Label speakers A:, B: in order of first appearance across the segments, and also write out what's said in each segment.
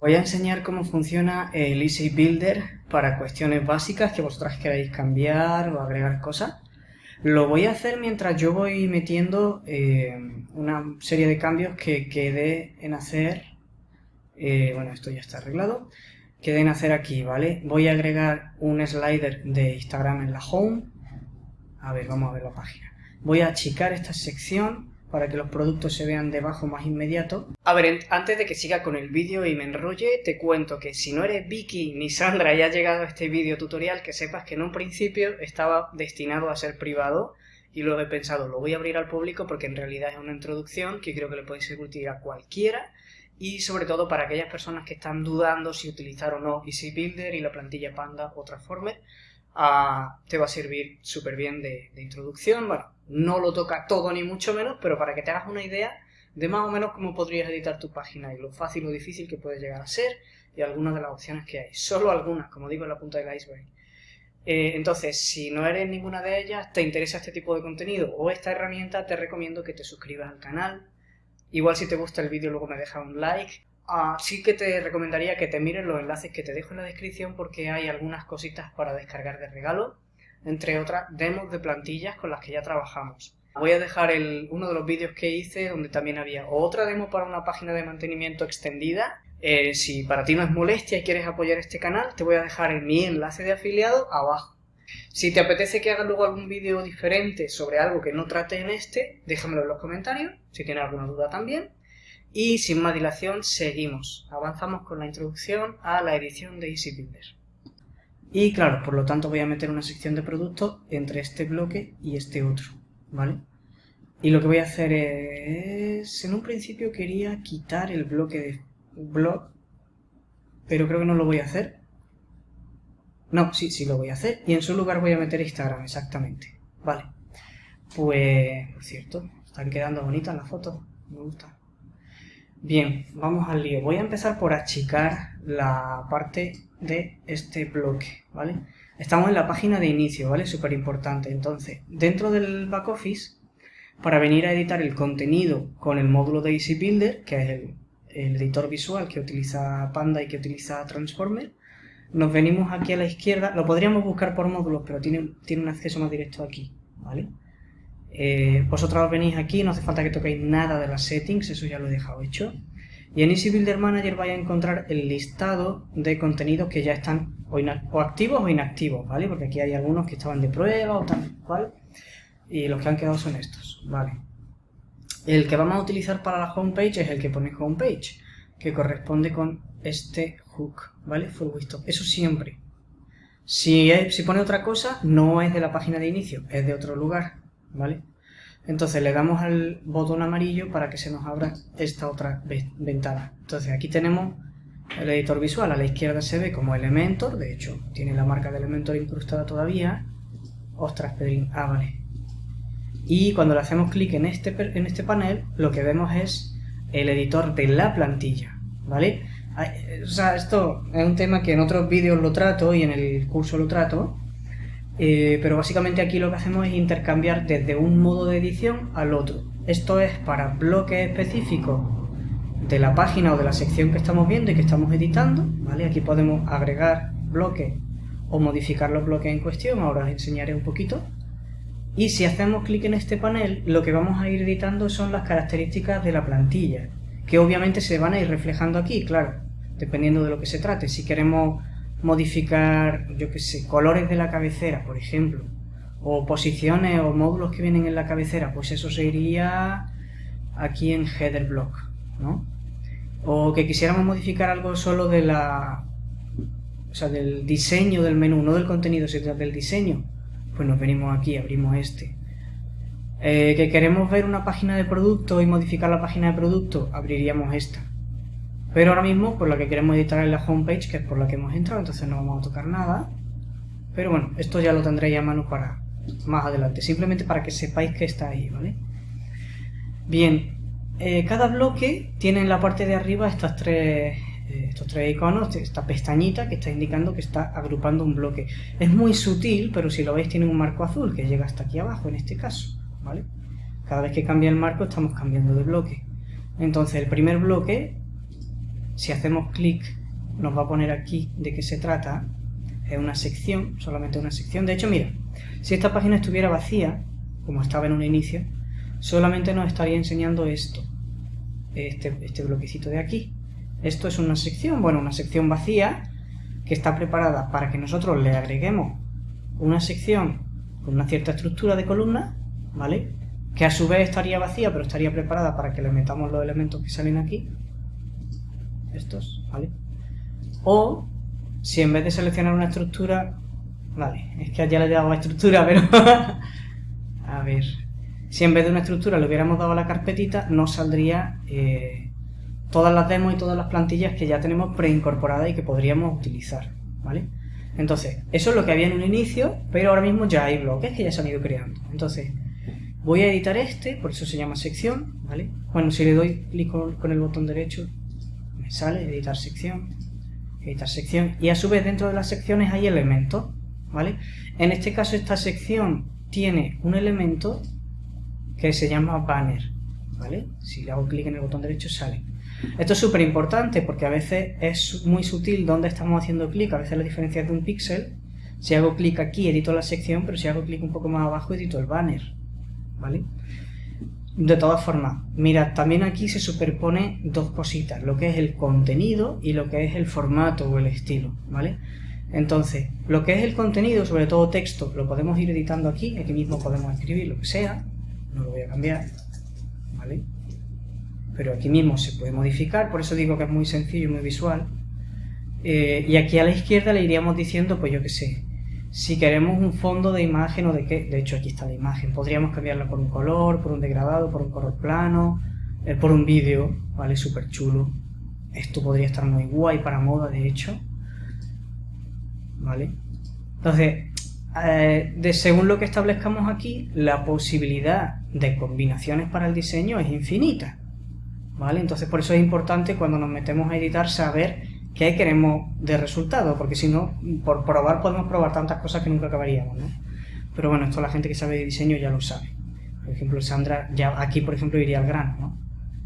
A: Voy a enseñar cómo funciona el Easy Builder para cuestiones básicas que vosotras queráis cambiar o agregar cosas. Lo voy a hacer mientras yo voy metiendo eh, una serie de cambios que quede en hacer. Eh, bueno, esto ya está arreglado. Quede en hacer aquí, ¿vale? Voy a agregar un slider de Instagram en la home. A ver, vamos a ver la página. Voy a achicar esta sección para que los productos se vean debajo más inmediato. A ver, antes de que siga con el vídeo y me enrolle, te cuento que si no eres Vicky ni Sandra y has llegado a este vídeo tutorial, que sepas que en un principio estaba destinado a ser privado y luego he pensado, lo voy a abrir al público porque en realidad es una introducción que creo que le puede ser útil a cualquiera y sobre todo para aquellas personas que están dudando si utilizar o no Easy Builder y la plantilla Panda o Transformer, te va a servir súper bien de, de introducción. Bueno, no lo toca todo ni mucho menos, pero para que te hagas una idea de más o menos cómo podrías editar tu página y lo fácil o difícil que puede llegar a ser y algunas de las opciones que hay. Solo algunas, como digo en la punta del iceberg. Eh, entonces, si no eres ninguna de ellas, te interesa este tipo de contenido o esta herramienta, te recomiendo que te suscribas al canal. Igual si te gusta el vídeo luego me dejas un like. Ah, sí que te recomendaría que te mires los enlaces que te dejo en la descripción porque hay algunas cositas para descargar de regalo entre otras demos de plantillas con las que ya trabajamos. Voy a dejar el, uno de los vídeos que hice donde también había otra demo para una página de mantenimiento extendida. Eh, si para ti no es molestia y quieres apoyar este canal, te voy a dejar mi enlace de afiliado abajo. Si te apetece que haga luego algún vídeo diferente sobre algo que no trate en este, déjamelo en los comentarios, si tienes alguna duda también. Y sin más dilación, seguimos. Avanzamos con la introducción a la edición de EasyBuilder. Y claro, por lo tanto voy a meter una sección de productos entre este bloque y este otro, ¿vale? Y lo que voy a hacer es... En un principio quería quitar el bloque de blog, pero creo que no lo voy a hacer. No, sí, sí lo voy a hacer. Y en su lugar voy a meter Instagram, exactamente. Vale. Pues, por cierto, están quedando bonitas las fotos. Me gusta. Bien, vamos al lío. Voy a empezar por achicar la parte de este bloque, ¿vale? Estamos en la página de inicio, ¿vale? Súper importante. Entonces, dentro del back office, para venir a editar el contenido con el módulo de Easy Builder, que es el, editor visual que utiliza Panda y que utiliza Transformer, nos venimos aquí a la izquierda, lo podríamos buscar por módulos, pero tiene, tiene un acceso más directo aquí, ¿vale? Eh, vosotros venís aquí, no hace falta que toquéis nada de las settings, eso ya lo he dejado hecho. Y en Easy Builder Manager vais a encontrar el listado de contenidos que ya están o, activos o inactivos, ¿vale? Porque aquí hay algunos que estaban de prueba o tal, ¿vale? Y los que han quedado son estos, ¿vale? El que vamos a utilizar para la homepage es el que pone homepage, que corresponde con este hook, ¿vale? Full Eso siempre. Si, si pone otra cosa, no es de la página de inicio, es de otro lugar, ¿vale? Entonces le damos al botón amarillo para que se nos abra esta otra ventana. Entonces aquí tenemos el editor visual, a la izquierda se ve como Elementor, de hecho tiene la marca de Elementor incrustada todavía. Ostras, Pedrín, ah, vale. Y cuando le hacemos clic en este, en este panel, lo que vemos es el editor de la plantilla, ¿vale? O sea, esto es un tema que en otros vídeos lo trato y en el curso lo trato, eh, pero básicamente aquí lo que hacemos es intercambiar desde un modo de edición al otro. Esto es para bloques específicos de la página o de la sección que estamos viendo y que estamos editando. ¿vale? Aquí podemos agregar bloques o modificar los bloques en cuestión, ahora os enseñaré un poquito. Y si hacemos clic en este panel, lo que vamos a ir editando son las características de la plantilla, que obviamente se van a ir reflejando aquí, claro, dependiendo de lo que se trate. Si queremos modificar, yo que sé, colores de la cabecera, por ejemplo, o posiciones o módulos que vienen en la cabecera, pues eso se iría aquí en header block, ¿no? O que quisiéramos modificar algo solo de la... O sea, del diseño del menú, no del contenido, sino del diseño, pues nos venimos aquí, abrimos este. Eh, que queremos ver una página de producto y modificar la página de producto, abriríamos esta. Pero ahora mismo, por la que queremos editar es la homepage, que es por la que hemos entrado, entonces no vamos a tocar nada. Pero bueno, esto ya lo tendréis a mano para más adelante, simplemente para que sepáis que está ahí, ¿vale? Bien, eh, cada bloque tiene en la parte de arriba estas tres, eh, estos tres iconos, esta pestañita que está indicando que está agrupando un bloque. Es muy sutil, pero si lo veis tiene un marco azul que llega hasta aquí abajo en este caso, ¿vale? Cada vez que cambia el marco estamos cambiando de bloque. Entonces el primer bloque si hacemos clic nos va a poner aquí de qué se trata, es una sección, solamente una sección. De hecho, mira, si esta página estuviera vacía, como estaba en un inicio, solamente nos estaría enseñando esto, este, este bloquecito de aquí. Esto es una sección, bueno, una sección vacía que está preparada para que nosotros le agreguemos una sección con una cierta estructura de columna, ¿vale? Que a su vez estaría vacía, pero estaría preparada para que le metamos los elementos que salen aquí. Estos, ¿vale? O, si en vez de seleccionar una estructura... Vale, es que ya le he dado la estructura, pero... a ver... Si en vez de una estructura le hubiéramos dado la carpetita, nos saldría eh, todas las demos y todas las plantillas que ya tenemos preincorporadas y que podríamos utilizar, ¿vale? Entonces, eso es lo que había en un inicio, pero ahora mismo ya hay bloques que ya se han ido creando. Entonces, voy a editar este, por eso se llama sección, ¿vale? Bueno, si le doy clic con, el botón derecho, sale editar sección, editar sección, y a su vez dentro de las secciones hay elementos, ¿vale? En este caso esta sección tiene un elemento que se llama banner, ¿vale? Si le hago clic en el botón derecho sale. Esto es súper importante porque a veces es muy sutil dónde estamos haciendo clic, a veces la diferencia es de un píxel. Si hago clic aquí edito la sección, pero si hago clic un poco más abajo edito el banner, ¿vale? De todas formas, mira, también aquí se superpone dos cositas, lo que es el contenido y lo que es el formato o el estilo, ¿vale? Entonces, lo que es el contenido, sobre todo texto, lo podemos ir editando aquí, aquí mismo podemos escribir lo que sea, no lo voy a cambiar, ¿vale? Pero aquí mismo se puede modificar, por eso digo que es muy sencillo y muy visual. Eh, y aquí a la izquierda le iríamos diciendo, pues yo qué sé, si queremos un fondo de imagen o de qué, de hecho aquí está la imagen, podríamos cambiarla por un color, por un degradado, por un color plano, eh, por un vídeo, ¿vale? Súper chulo. Esto podría estar muy guay para moda, de hecho. ¿Vale? Entonces, eh, de, según lo que establezcamos aquí, la posibilidad de combinaciones para el diseño es infinita. ¿Vale? Entonces por eso es importante cuando nos metemos a editar saber qué queremos de resultado, porque si no, por probar podemos probar tantas cosas que nunca acabaríamos, ¿no? Pero bueno, esto la gente que sabe de diseño ya lo sabe. Por ejemplo, Sandra, ya aquí por ejemplo iría al grano, ¿no?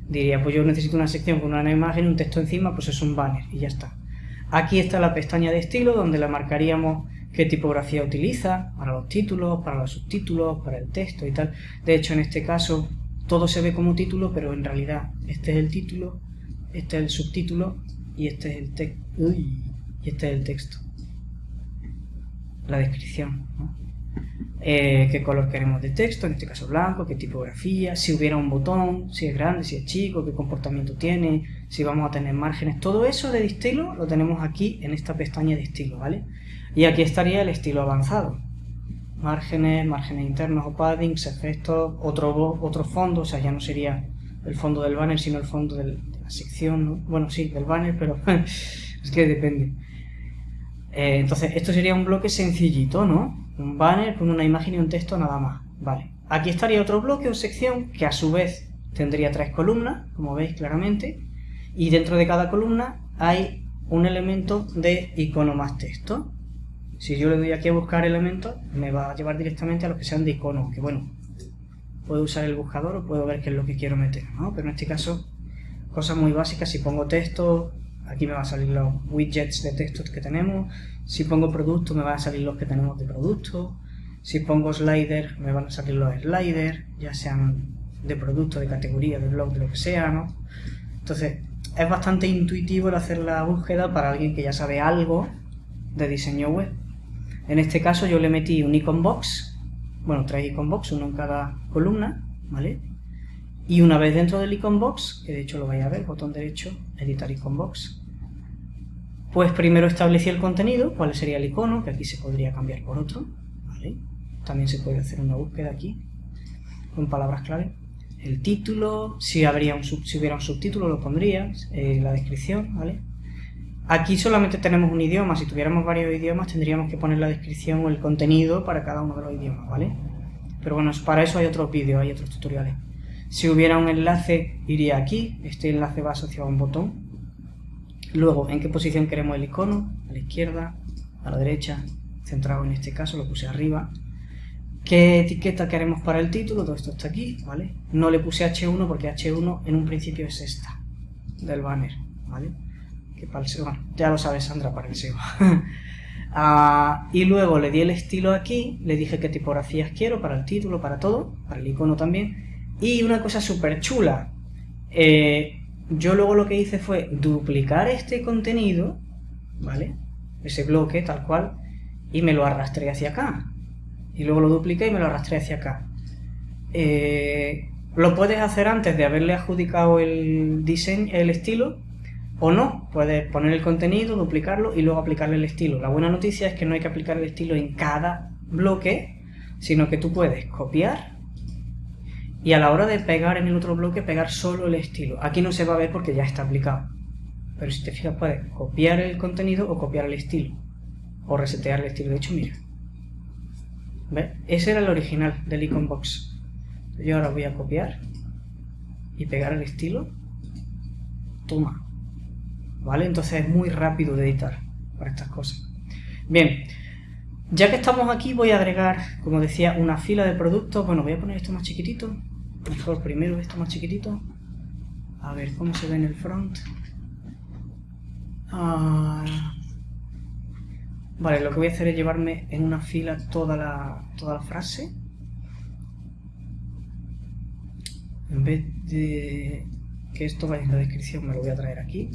A: Diría, pues yo necesito una sección con una imagen, un texto encima, pues es un banner y ya está. Aquí está la pestaña de estilo donde le marcaríamos qué tipografía utiliza para los títulos, para los subtítulos, para el texto y tal. De hecho, en este caso, todo se ve como título, pero en realidad este es el título, este es el subtítulo y este es el texto. Y este es el texto. La descripción. Eh, qué color queremos de texto, en este caso blanco, qué tipografía, si hubiera un botón, si es grande, si es chico, qué comportamiento tiene, si vamos a tener márgenes, todo eso de estilo lo tenemos aquí en esta pestaña de estilo, ¿vale? Y aquí estaría el estilo avanzado. Márgenes, márgenes internos o paddings, efectos, otro, otro fondo, o sea, ya no sería el fondo del banner, sino el fondo de la sección, bueno, sí, del banner, pero es que depende. Eh, entonces, esto sería un bloque sencillito, ¿no? Un banner con una imagen y un texto nada más. Vale. Aquí estaría otro bloque o sección que a su vez tendría tres columnas, como veis claramente, y dentro de cada columna hay un elemento de icono más texto. Si yo le doy aquí a buscar elementos, me va a llevar directamente a los que sean de icono, que bueno, puedo usar el buscador o puedo ver qué es lo que quiero meter, ¿no? Pero en este caso, cosas muy básicas, si pongo texto, aquí me van a salir los widgets de textos que tenemos, si pongo producto me van a salir los que tenemos de producto, si pongo slider me van a salir los sliders, ya sean de producto, de categoría, de blog, de lo que sea, ¿no? Entonces, es bastante intuitivo el hacer la búsqueda para alguien que ya sabe algo de diseño web. En este caso yo le metí un icon box, bueno, tres icon box, uno en cada columna, ¿vale? Y una vez dentro del icon box, que de hecho lo vais a ver, botón derecho, editar icon box, pues primero establecí el contenido, cuál sería el icono, que aquí se podría cambiar por otro, ¿vale? También se puede hacer una búsqueda aquí, con palabras clave. El título, si, habría un si hubiera un subtítulo lo pondría, eh, la descripción, ¿vale? Aquí solamente tenemos un idioma, si tuviéramos varios idiomas tendríamos que poner la descripción o el contenido para cada uno de los idiomas, ¿vale? Pero bueno, para eso hay otros vídeos, hay otros tutoriales. Si hubiera un enlace, iría aquí, este enlace va asociado a un botón. Luego, ¿en qué posición queremos el icono? A la izquierda, a la derecha, centrado en este caso, lo puse arriba. ¿Qué etiqueta queremos para el título? Todo esto está aquí, ¿vale? No le puse H1 porque H1 en un principio es esta, del banner, ¿vale? Bueno, ya lo sabes Sandra, para el SEO. Ah, y luego le di el estilo aquí, le dije qué tipografías quiero para el título, para todo, para el icono también. Y una cosa súper chula, eh, yo luego lo que hice fue duplicar este contenido, ¿vale? Ese bloque tal cual, y me lo arrastré hacia acá. Y luego lo dupliqué y me lo arrastré hacia acá. Eh, lo puedes hacer antes de haberle adjudicado el diseño, el estilo, o no. Puedes poner el contenido, duplicarlo y luego aplicarle el estilo. La buena noticia es que no hay que aplicar el estilo en cada bloque, sino que tú puedes copiar y a la hora de pegar en el otro bloque, pegar solo el estilo. Aquí no se va a ver porque ya está aplicado. Pero si te fijas, puedes copiar el contenido o copiar el estilo. O resetear el estilo. De hecho, mira. ¿Ves? Ese era el original del icon box. Yo ahora voy a copiar y pegar el estilo. Toma. ¿Vale? Entonces es muy rápido de editar para estas cosas. Bien, ya que estamos aquí voy a agregar, como decía, una fila de productos. Bueno, voy a poner esto más chiquitito. Mejor primero esto más chiquitito. A ver cómo se ve en el front. Ah, vale, lo que voy a hacer es llevarme en una fila toda la, toda la frase. En vez de que esto vaya en la descripción, me lo voy a traer aquí.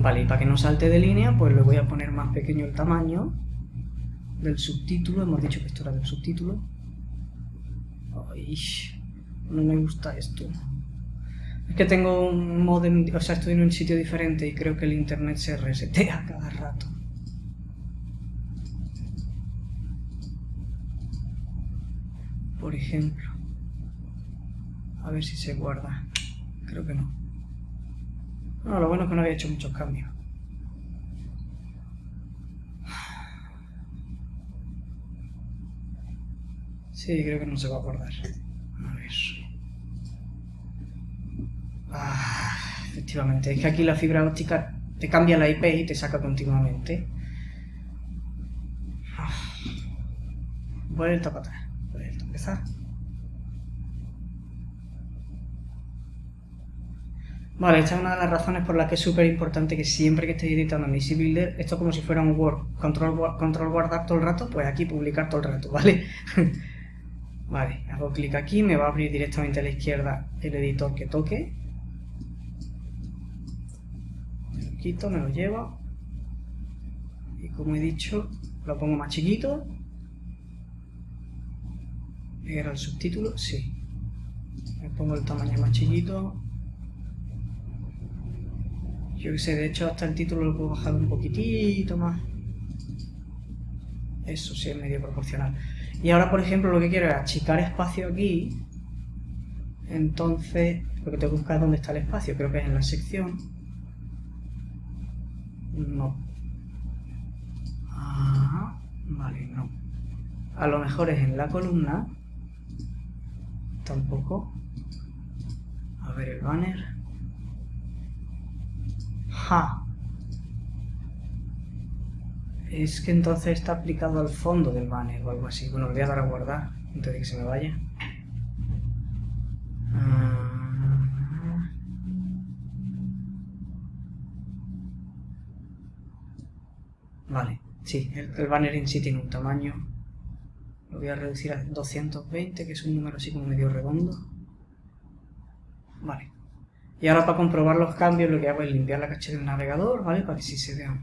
A: Vale, y para que no salte de línea, pues le voy a poner más pequeño el tamaño del subtítulo. Hemos dicho que esto era del subtítulo. Ay, no me gusta esto. Es que tengo un modem, o sea, estoy en un sitio diferente y creo que el internet se resetea cada rato. Por ejemplo. A ver si se guarda. Creo que no. No, lo bueno es que no había hecho muchos cambios. Sí, creo que no se va a acordar. A ver. Ah, efectivamente, es que aquí la fibra óptica te cambia la IP y te saca continuamente. Ah. Vuelta para atrás. Vuelta a empezar. Vale, esta es una de las razones por las que es súper importante que siempre que estéis editando en Easy Builder, esto como si fuera un Word, control, control guardar todo el rato, pues aquí publicar todo el rato, ¿vale? vale, hago clic aquí, me va a abrir directamente a la izquierda el editor que toque. Me lo quito, me lo llevo. Y como he dicho, lo pongo más chiquito. ¿Era el subtítulo? Sí. Me pongo el tamaño más chiquito. Yo que sé, de hecho hasta el título lo puedo bajar un poquitito más. Eso sí es medio proporcional. Y ahora, por ejemplo, lo que quiero es achicar espacio aquí. Entonces, lo que tengo que buscar dónde está el espacio. Creo que es en la sección. No. Ajá. Vale, no. A lo mejor es en la columna. Tampoco. A ver el banner. Ja. Es que entonces está aplicado al fondo del banner o algo así. Bueno, le voy a dar a guardar antes de que se me vaya. Ah. Vale, sí, el, banner en sí tiene un tamaño. Lo voy a reducir a 220, que es un número así como medio redondo. Vale. Y ahora para comprobar los cambios lo que hago es limpiar la caché del navegador, ¿vale? Para que si se vea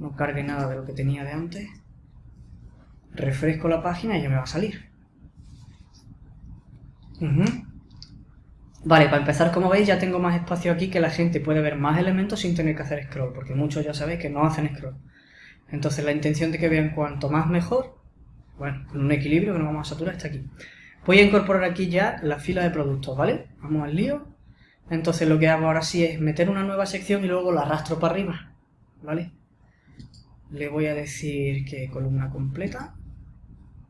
A: no cargue nada de lo que tenía de antes. Refresco la página y ya me va a salir. Vale, para empezar, como veis, ya tengo más espacio aquí que la gente puede ver más elementos sin tener que hacer scroll, porque muchos ya sabéis que no hacen scroll. Entonces la intención de que vean cuanto más mejor, bueno, con un equilibrio que no vamos a saturar, está aquí. Voy a incorporar aquí ya la fila de productos, ¿vale? Vamos al lío. Entonces lo que hago ahora sí es meter una nueva sección y luego la arrastro para arriba, ¿vale? Le voy a decir que columna completa,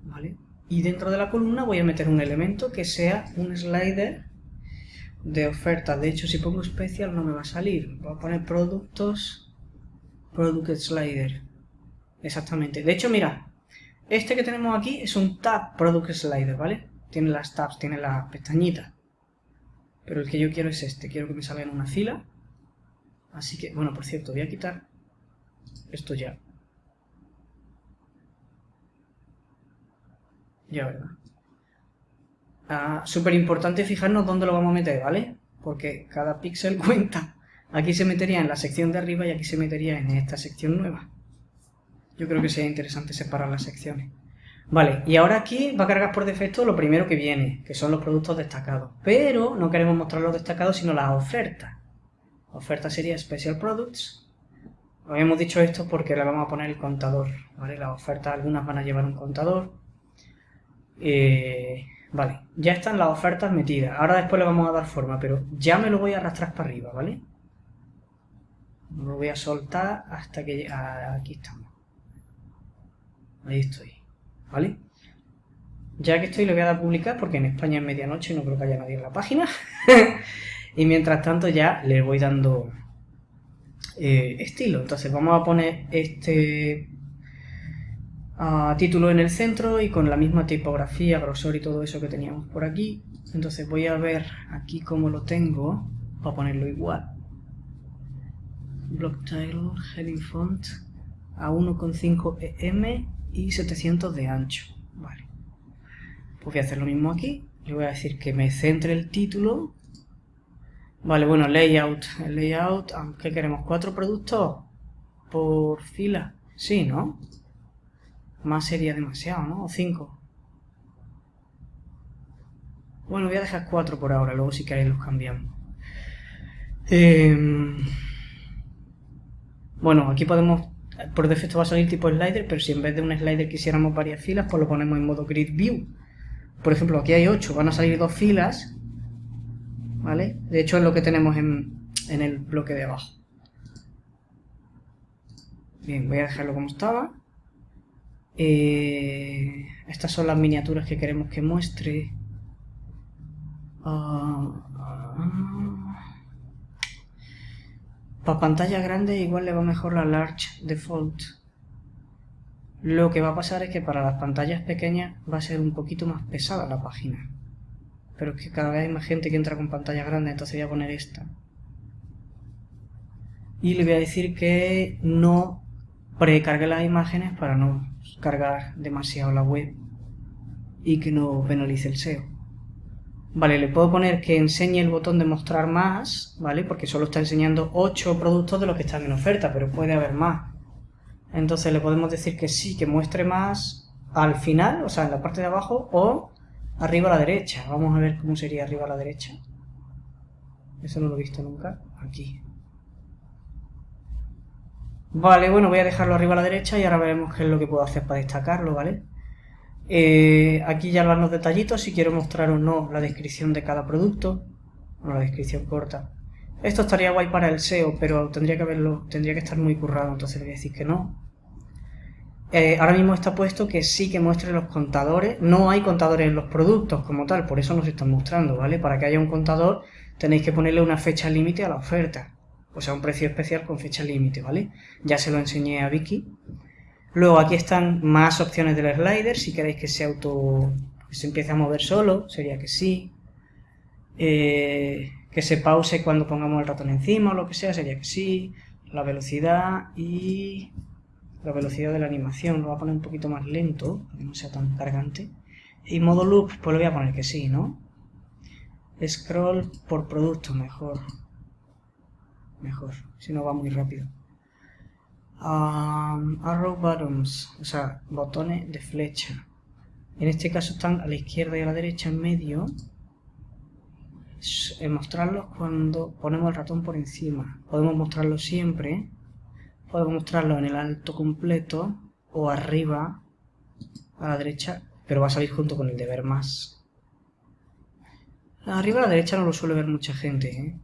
A: ¿vale? Y dentro de la columna voy a meter un elemento que sea un slider de oferta. De hecho, si pongo especial no me va a salir. Voy a poner productos, product slider. Exactamente. De hecho, mira, este que tenemos aquí es un tab product slider, ¿vale? Tiene las tabs, tiene las pestañitas. Pero el que yo quiero es este. Quiero que me salga en una fila. Así que, bueno, por cierto, voy a quitar esto ya. Ya, ¿verdad? Ah, Súper importante fijarnos dónde lo vamos a meter, ¿vale? Porque cada píxel cuenta. Aquí se metería en la sección de arriba y aquí se metería en esta sección nueva. Yo creo que sería interesante separar las secciones. Vale, y ahora aquí va a cargar por defecto lo primero que viene, que son los productos destacados. Pero no queremos mostrar los destacados, sino las ofertas. Oferta sería Special Products. Habíamos dicho esto porque le vamos a poner el contador, ¿vale? Las ofertas, algunas van a llevar un contador. Eh, vale, ya están las ofertas metidas. Ahora después le vamos a dar forma, pero ya me lo voy a arrastrar para arriba, ¿vale? Lo voy a soltar hasta que... aquí estamos. Ahí estoy. ¿Vale? Ya que estoy, le voy a dar a publicar porque en España es medianoche y no creo que haya nadie en la página. y mientras tanto ya le voy dando eh, estilo. Entonces vamos a poner este ah, título en el centro y con la misma tipografía, grosor y todo eso que teníamos por aquí. Entonces voy a ver aquí cómo lo tengo para ponerlo igual. Block title, heading font a 1.5 em y 700 de ancho. Vale. Pues voy a hacer lo mismo aquí. Le voy a decir que me centre el título. Vale, bueno, layout. El layout, ¿qué queremos? ¿Cuatro productos por fila? Sí, ¿no? Más sería demasiado, ¿no? O cinco. Bueno, voy a dejar cuatro por ahora, luego si queréis los cambiamos. Em, bueno, aquí podemos por defecto va a salir tipo slider, pero si en vez de un slider quisiéramos varias filas, pues lo ponemos en modo grid view. Por ejemplo, aquí hay 8, van a salir dos filas, ¿vale? De hecho es lo que tenemos en, el bloque de abajo. Bien, voy a dejarlo como estaba. Eh, estas son las miniaturas que queremos que muestre. Ah, ah, para pantalla grande igual le va mejor la Large Default. Lo que va a pasar es que para las pantallas pequeñas va a ser un poquito más pesada la página. Pero es que cada vez hay más gente que entra con pantalla grande, entonces voy a poner esta. Y le voy a decir que no precargue las imágenes para no cargar demasiado la web y que no penalice el SEO. Vale, le puedo poner que enseñe el botón de mostrar más, ¿vale? Porque solo está enseñando 8 productos de los que están en oferta, pero puede haber más. Entonces le podemos decir que sí, que muestre más al final, o sea, en la parte de abajo, o arriba a la derecha. Vamos a ver cómo sería arriba a la derecha. Eso no lo he visto nunca. Aquí. Vale, bueno, voy a dejarlo arriba a la derecha y ahora veremos qué es lo que puedo hacer para destacarlo, ¿vale? Eh, aquí ya van los detallitos, si quiero mostrar o no la descripción de cada producto, o la descripción corta. Esto estaría guay para el SEO, pero tendría que haberlo, tendría que estar muy currado, entonces le voy a decir que no. Eh, ahora mismo está puesto que sí que muestre los contadores. No hay contadores en los productos como tal, por eso nos están mostrando, ¿vale? Para que haya un contador tenéis que ponerle una fecha límite a la oferta. O sea, un precio especial con fecha límite, ¿vale? Ya se lo enseñé a Vicky. Luego aquí están más opciones del slider, si queréis que se auto que se empiece a mover solo, sería que sí. Eh, que se pause cuando pongamos el ratón encima o lo que sea, sería que sí. La velocidad y la velocidad de la animación lo voy a poner un poquito más lento, para que no sea tan cargante. Y modo loop, pues lo voy a poner que sí, ¿no? Scroll por producto, mejor. Mejor, si no va muy rápido arrow buttons, o sea, botones de flecha. En este caso están a la izquierda y a la derecha en medio. mostrarlos cuando ponemos el ratón por encima. Podemos mostrarlo siempre. Podemos mostrarlo en el alto completo o arriba a la derecha, pero va a salir junto con el de ver más. Arriba a la derecha no lo suele ver mucha gente, ¿eh?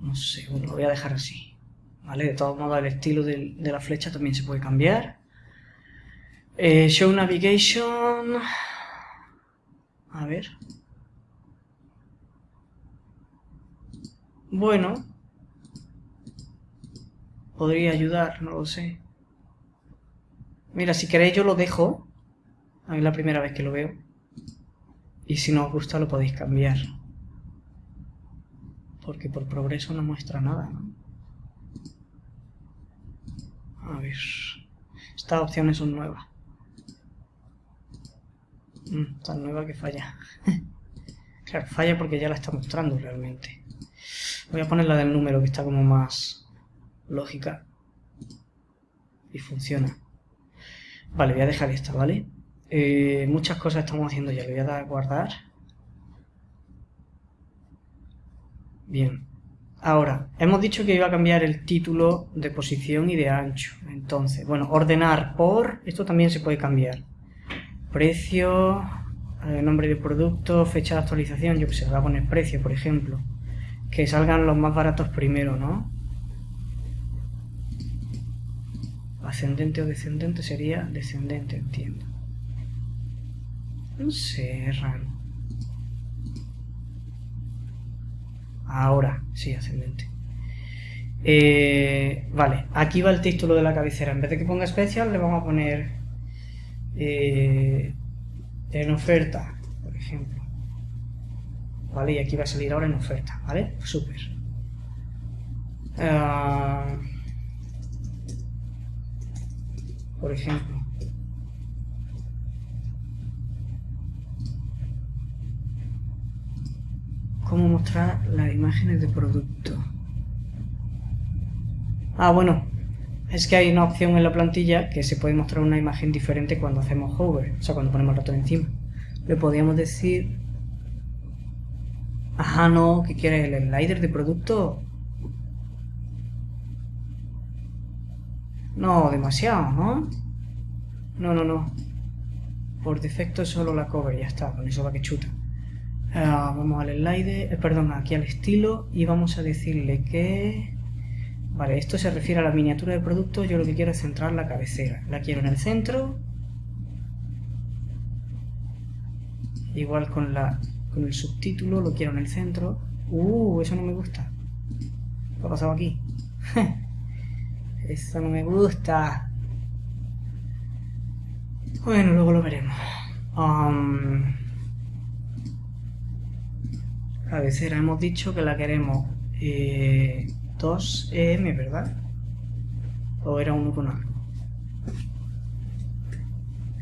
A: No sé, bueno, lo voy a dejar así. ¿Vale? De todos modos, el estilo de, la flecha también se puede cambiar. Eh, show Navigation. A ver. Bueno. Podría ayudar, no lo sé. Mira, si queréis yo lo dejo. A mí es la primera vez que lo veo. Y si no os gusta lo podéis cambiar. Porque por progreso no muestra nada, ¿no? A ver... Estas opciones son nuevas. Mm, tan nueva que falla. claro, falla porque ya la está mostrando realmente. Voy a poner la del número que está como más lógica. Y funciona. Vale, voy a dejar esta, ¿vale? Eh, muchas cosas estamos haciendo ya. Le voy a dar a guardar. Bien. Ahora, hemos dicho que iba a cambiar el título de posición y de ancho. Entonces, bueno, ordenar por... Esto también se puede cambiar. Precio, nombre de producto, fecha de actualización. Yo que sé, voy a poner precio, por ejemplo. Que salgan los más baratos primero, ¿no? Ascendente o descendente sería descendente, entiendo. No sé. Ahora, sí, ascendente. Eh, vale, aquí va el título de la cabecera. En vez de que ponga especial, le vamos a poner eh, en oferta, por ejemplo. Vale, y aquí va a salir ahora en oferta, ¿vale? Súper. Ah, por ejemplo. Cómo mostrar las imágenes de producto. Ah, bueno, es que hay una opción en la plantilla que se puede mostrar una imagen diferente cuando hacemos hover, o sea, cuando ponemos el ratón encima. Le podríamos decir... Ajá, no, ¿qué quiere? ¿El slider de producto? No, demasiado, ¿no? No, no, no. Por defecto solo la cover, ya está, con eso va que chuta. Ah, vamos al slide, eh, perdón, aquí al estilo y vamos a decirle que... Vale, esto se refiere a la miniatura de producto, yo lo que quiero es centrar la cabecera. La quiero en el centro. Igual con, la, con el subtítulo, lo quiero en el centro. Uh, eso no me gusta. ¿Qué ha pasado aquí? eso no me gusta. Bueno, luego lo veremos. Um, cabecera hemos dicho que la queremos 2EM, eh, ¿verdad? ¿O era 1 con algo?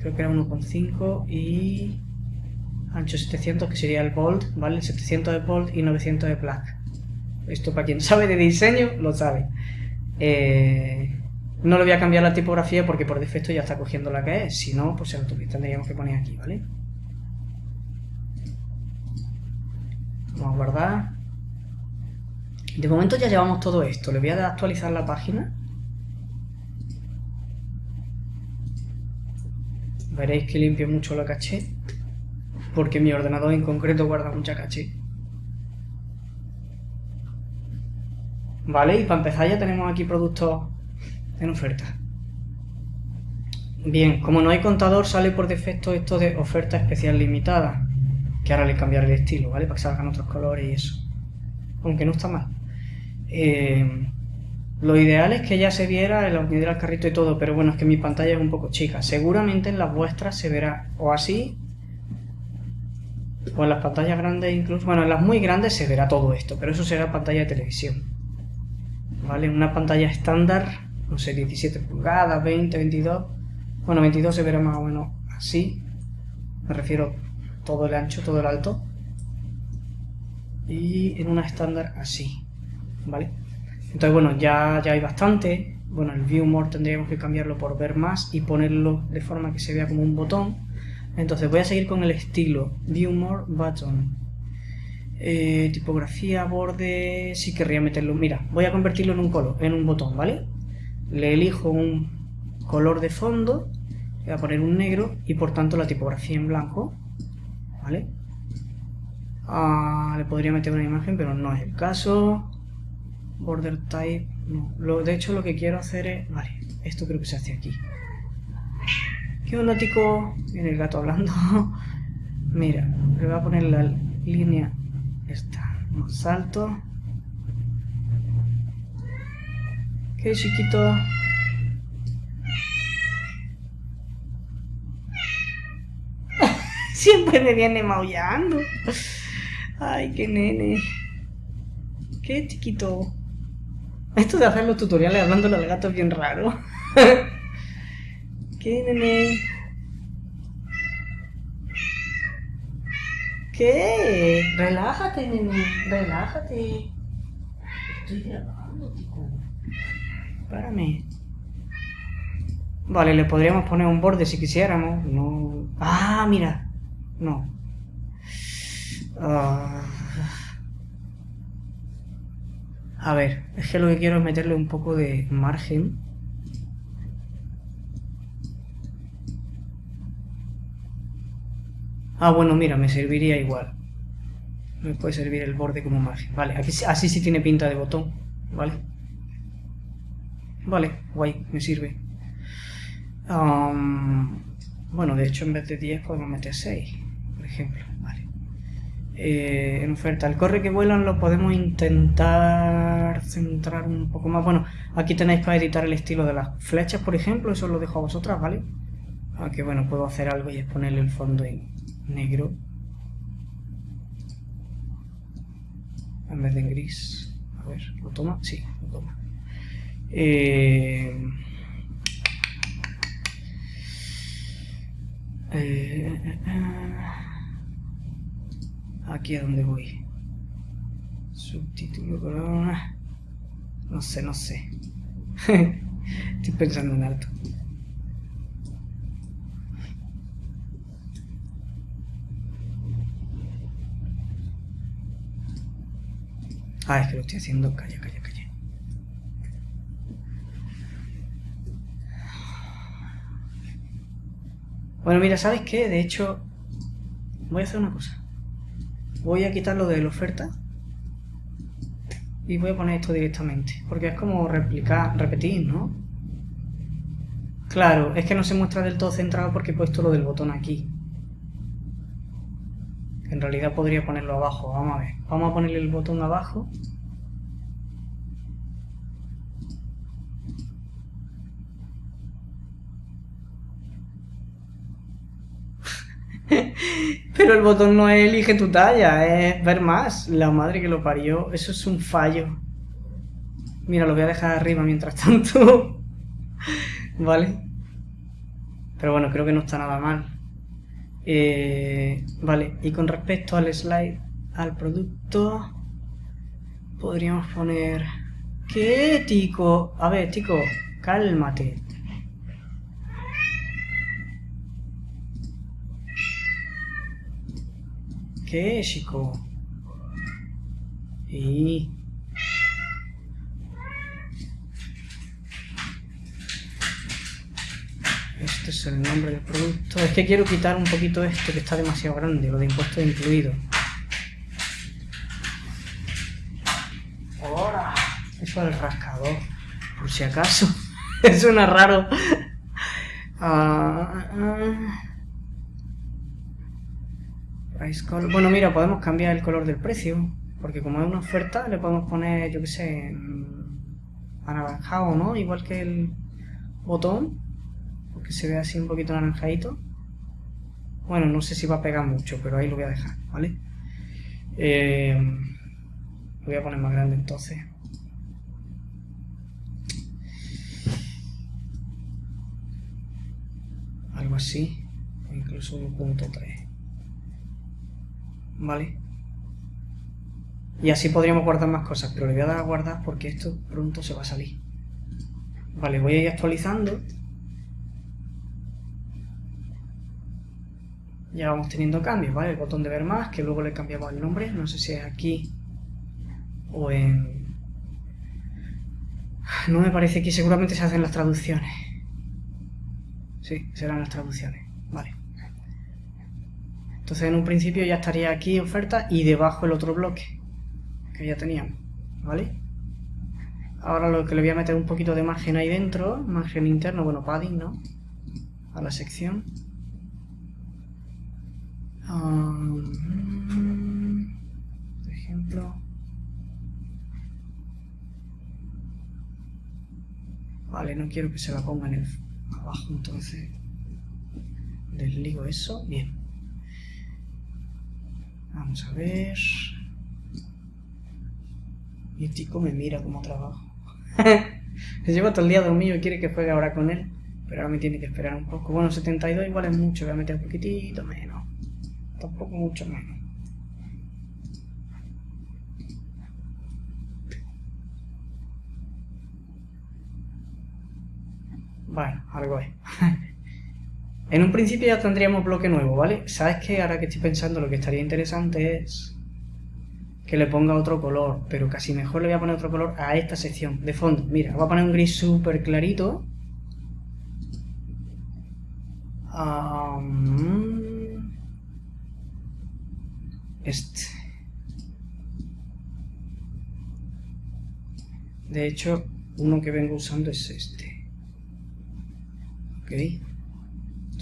A: Creo que era 1,5 y ancho 700 que sería el bold, ¿vale? 700 de bold y 900 de black. Esto para quien sabe de diseño lo sabe. Eh, no le voy a cambiar la tipografía porque por defecto ya está cogiendo la que es. Si no, pues se lo tendríamos que poner aquí, ¿vale? A guardar. De momento ya llevamos todo esto. Le voy a actualizar la página. Veréis que limpio mucho la caché. Porque mi ordenador en concreto guarda mucha caché. Vale, y para empezar ya tenemos aquí productos en oferta. Bien, como no hay contador, sale por defecto esto de oferta especial limitada que ahora le cambiaré el estilo, ¿vale? Para que salgan otros colores y eso. Aunque no está mal. Eh, lo ideal es que ya se viera el unidad al carrito y todo, pero bueno, es que mi pantalla es un poco chica. Seguramente en las vuestras se verá o así, o en las pantallas grandes incluso. Bueno, en las muy grandes se verá todo esto, pero eso será pantalla de televisión. ¿Vale? Una pantalla estándar, no sé, 17 pulgadas, 20, 22. Bueno, 22 se verá más o menos así. Me refiero todo el ancho, todo el alto. Y en una estándar así, ¿vale? Entonces, bueno, ya, ya hay bastante. Bueno, el View More tendríamos que cambiarlo por ver más y ponerlo de forma que se vea como un botón. Entonces voy a seguir con el estilo View More Button. Eh, tipografía, borde, sí querría meterlo. Mira, voy a convertirlo en un color, en un botón, ¿vale? Le elijo un color de fondo, voy a poner un negro y por tanto la tipografía en blanco. ¿Vale? Ah, le podría meter una imagen, pero no es el caso. Border type, no. De hecho, lo que quiero hacer es... Vale, esto creo que se hace aquí. ¿Qué onda, tico? Viene el gato hablando. Mira, le voy a poner la línea esta. salto. ¿Qué chiquito? Siempre me viene maullando. Ay, qué nene. Qué chiquito. Esto de hacer los tutoriales hablando al gato es bien raro. qué nene. ¿Qué? Relájate, nene. Relájate. Estoy grabando, tío. Párame. Vale, le podríamos poner un borde si quisiéramos. No. Ah, mira. No. Ah. A ver, es que lo que quiero es meterle un poco de margen. Ah, bueno, mira, me serviría igual. Me puede servir el borde como margen. Vale, aquí, así sí tiene pinta de botón. Vale. Vale, guay, me sirve. bueno, de hecho en vez de 10 podemos meter 6, ejemplo. Vale. Eh, en oferta, el corre que vuelan lo podemos intentar centrar un poco más. Bueno, aquí tenéis para editar el estilo de las flechas, por ejemplo. Eso lo dejo a vosotras, ¿vale? Aunque bueno, puedo hacer algo y es ponerle el fondo en negro. En vez de en gris. A ver, ¿lo toma? Sí, lo toma. Eh, eh, aquí es donde voy. Subtítulo, corona. No sé, no sé. Estoy pensando en alto. Ah, es que lo estoy haciendo. Calla, calla, calla. Bueno, mira, ¿sabes qué? De hecho, voy a hacer una cosa. Voy a quitar lo de la oferta. Y voy a poner esto directamente. Porque es como replicar, repetir, ¿no? Claro, es que no se muestra del todo centrado porque he puesto lo del botón aquí. En realidad podría ponerlo abajo, vamos a ver. Vamos a ponerle el botón abajo. Pero el botón no es elige tu talla, es ver más. La madre que lo parió, eso es un fallo. Mira, lo voy a dejar arriba mientras tanto. ¿Vale? Pero bueno, creo que no está nada mal. Eh, vale, y con respecto al slide, al producto, podríamos poner... ¿Qué, Tico? A ver, Tico, cálmate. ¿Qué, chico? Y... Este es el nombre del producto. Es que quiero quitar un poquito esto que está demasiado grande, lo de impuestos incluidos. Ahora, eso es el rascador, por si acaso. Suena raro. Bueno, mira, podemos cambiar el color del precio. Porque como es una oferta, le podemos poner, yo qué sé, anaranjado, ¿no? Igual que el botón que se vea así un poquito naranjadito. Bueno, no sé si va a pegar mucho, pero ahí lo voy a dejar, ¿vale? Eh, lo voy a poner más grande entonces. Algo así, incluso 1.3. ¿Vale? Y así podríamos guardar más cosas, pero le voy a dar a guardar porque esto pronto se va a salir. Vale, voy a ir actualizando. ya vamos teniendo cambios, ¿vale? El botón de ver más, que luego le cambiamos el nombre, no sé si es aquí o en... No me parece que seguramente se hacen las traducciones. Sí, serán las traducciones. Entonces en un principio ya estaría aquí oferta y debajo el otro bloque que ya teníamos, ¿vale? Ahora lo que le voy a meter un poquito de margen ahí dentro, margen interno, bueno, padding, ¿no? A la sección. Um, por ejemplo. Vale, no quiero que se la ponga en el abajo, entonces desligo eso. Bien. Vamos a ver... Mi tico me mira como trabajo. Se lleva todo el día dormido y quiere que juegue ahora con él. Pero ahora me tiene que esperar un poco. Bueno, 72 igual es mucho. Voy a meter un poquitito menos. Tampoco mucho menos. Bueno, algo es. en un principio ya tendríamos bloque nuevo, ¿vale? ¿Sabes qué? Ahora que estoy pensando, lo que estaría interesante es que le ponga otro color, pero casi mejor le voy a poner otro color a esta sección de fondo. Mira, voy a poner un gris súper clarito. este. De hecho, uno que vengo usando es este. Ok.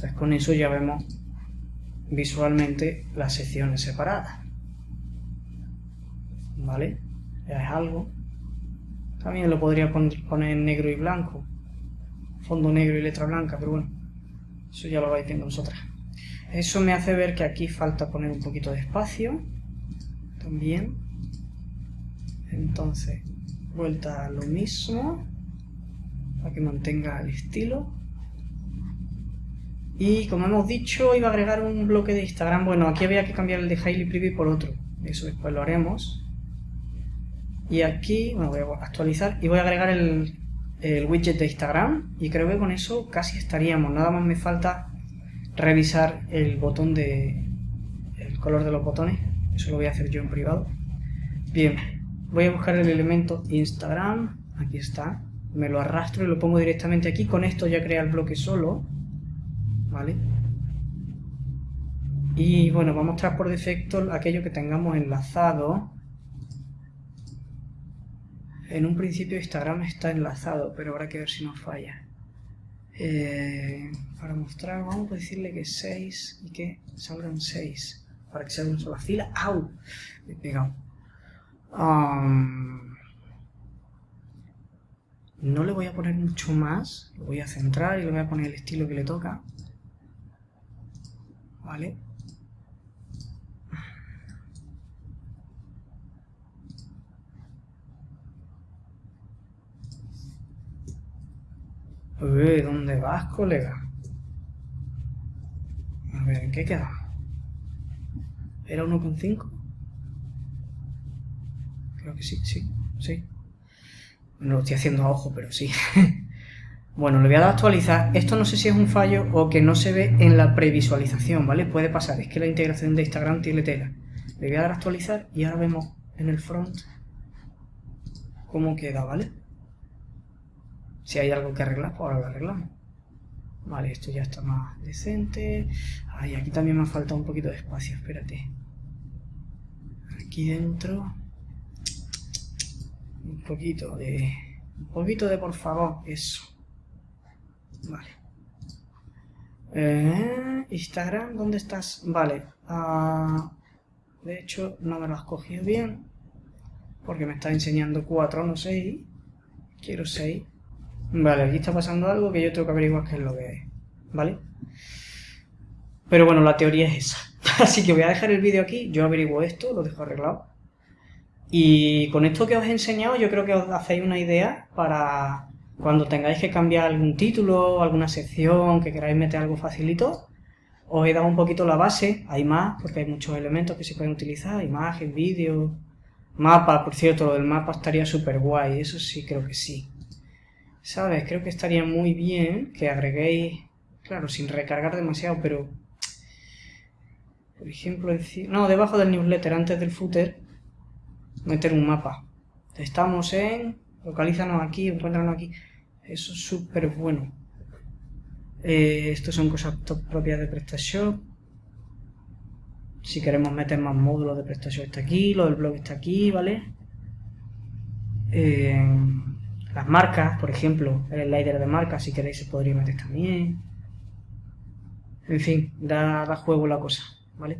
A: Entonces con eso ya vemos visualmente las secciones separadas. ¿vale? Ya es algo. También lo podría poner en negro y blanco. Fondo negro y letra blanca, pero bueno. Eso ya lo vais viendo vosotras. Eso me hace ver que aquí falta poner un poquito de espacio. También. Entonces, vuelta a lo mismo. Para que mantenga el estilo. Y como hemos dicho, iba a agregar un bloque de Instagram. Bueno, aquí había que cambiar el de Highly Preview por otro. Eso después lo haremos. Y aquí, bueno, voy a actualizar y voy a agregar el, widget de Instagram y creo que con eso casi estaríamos. Nada más me falta revisar el botón de... el color de los botones. Eso lo voy a hacer yo en privado. Bien, voy a buscar el elemento Instagram. Aquí está. Me lo arrastro y lo pongo directamente aquí. Con esto ya crea el bloque solo. ¿Vale? Y bueno, vamos a mostrar por defecto aquello que tengamos enlazado en un principio Instagram está enlazado, pero habrá que ver si nos falla. Eh, para mostrar, vamos a decirle que 6 y que salgan 6. Para que sea una sola fila. ¡Au! Me he pegado. no le voy a poner mucho más. Lo voy a centrar y le voy a poner el estilo que le toca. ¿Vale? Uy, ¿dónde vas, colega? A ver, ¿en qué queda? ¿Era 1,5? Creo que sí, sí, sí. No lo estoy haciendo a ojo, pero sí. bueno, le voy a dar a actualizar. Esto no sé si es un fallo o que no se ve en la previsualización, ¿vale? Puede pasar, es que la integración de Instagram tiene tela. Le voy a dar a actualizar y ahora vemos en el front cómo queda, ¿vale? Si hay algo que arreglar, pues ahora lo arreglamos. Vale, esto ya está más decente. Ay, aquí también me ha faltado un poquito de espacio, espérate. Aquí dentro. Un poquito de... Un poquito de por favor, eso. Vale. Eh, Instagram, ¿dónde estás? Vale. Ah, de hecho, no me lo has cogido bien. Porque me está enseñando 4, no 6. Quiero 6. Vale, aquí está pasando algo que yo tengo que averiguar qué es lo que es, ¿vale? Pero bueno, la teoría es esa. Así que voy a dejar el vídeo aquí, yo averiguo esto, lo dejo arreglado. Y con esto que os he enseñado yo creo que os hacéis una idea para cuando tengáis que cambiar algún título, alguna sección, que queráis meter algo facilito, os he dado un poquito la base, hay más, porque hay muchos elementos que se pueden utilizar, imagen, vídeo, mapa, por cierto, lo del mapa estaría súper guay, eso sí creo que sí. ¿Sabes? Creo que estaría muy bien que agreguéis, claro, sin recargar demasiado, pero... Por ejemplo. No, debajo del newsletter, antes del footer, meter un mapa. Estamos en... Localízanos aquí, encuéntranos aquí. Eso es súper bueno. Eh, estos son cosas propias de PrestaShop. Si queremos meter más módulos de PrestaShop está aquí, lo del blog está aquí, ¿vale? Eh, las marcas, por ejemplo, el slider de marcas, si queréis se podría meter también. En fin, da, da juego la cosa, ¿vale?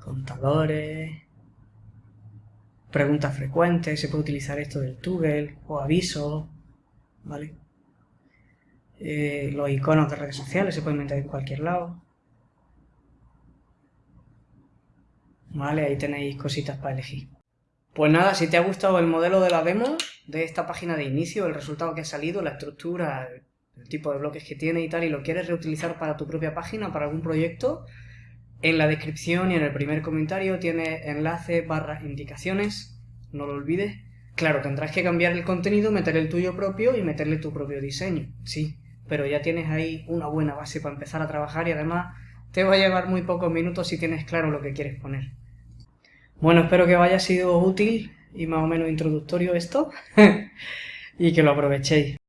A: Contadores, preguntas frecuentes, se puede utilizar esto del toggle o avisos, ¿vale? Eh, los iconos de redes sociales se pueden meter en cualquier lado. ¿vale? Ahí tenéis cositas para elegir. Pues nada, si te ha gustado el modelo de la demo, de esta página de inicio, el resultado que ha salido, la estructura, el tipo de bloques que tiene y tal, y lo quieres reutilizar para tu propia página, para algún proyecto, en la descripción y en el primer comentario tiene enlace barra indicaciones, no lo olvides. Claro, tendrás que cambiar el contenido, meter el tuyo propio y meterle tu propio diseño, sí, pero ya tienes ahí una buena base para empezar a trabajar y además te va a llevar muy pocos minutos si tienes claro lo que quieres poner. Bueno, espero que os haya sido útil y más o menos introductorio esto y que lo aprovechéis.